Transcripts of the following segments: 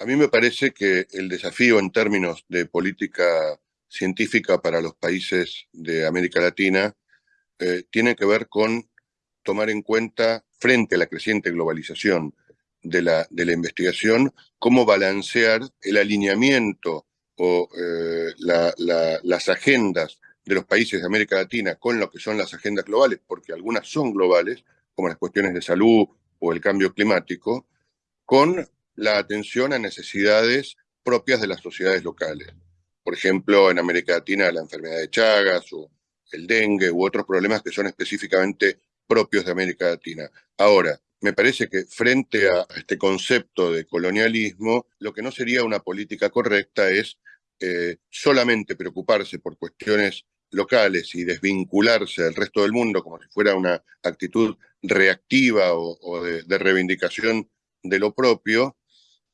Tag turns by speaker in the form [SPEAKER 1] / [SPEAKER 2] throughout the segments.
[SPEAKER 1] A mí me parece que el desafío en términos de política científica para los países de América Latina eh, tiene que ver con tomar en cuenta, frente a la creciente globalización de la, investigación, cómo balancear el alineamiento o eh, las agendas de los países de América Latina con lo que son las agendas globales, porque algunas son globales, como las cuestiones de salud o el cambio climático, con la atención a necesidades propias de las sociedades locales. Por ejemplo, en América Latina la enfermedad de Chagas o el dengue u otros problemas que son específicamente propios de América Latina. Ahora, me parece que frente a este concepto de colonialismo, lo que no sería una política correcta es eh, solamente preocuparse por cuestiones locales y desvincularse del resto del mundo como si fuera una actitud reactiva o, de, reivindicación de lo propio,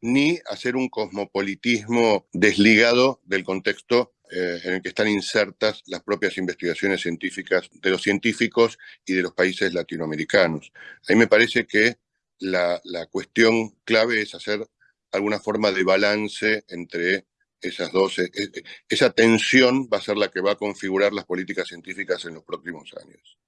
[SPEAKER 1] ni hacer un cosmopolitismo desligado del contexto eh, en el que están insertas las propias investigaciones científicas de los científicos y de los países latinoamericanos. A mí me parece que la, la cuestión clave es hacer alguna forma de balance entre esas dos, e, e, esa tensión va a ser la que va a configurar las políticas científicas en los próximos años.